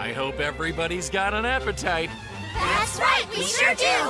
I hope everybody's got an appetite. That's right, we sure do!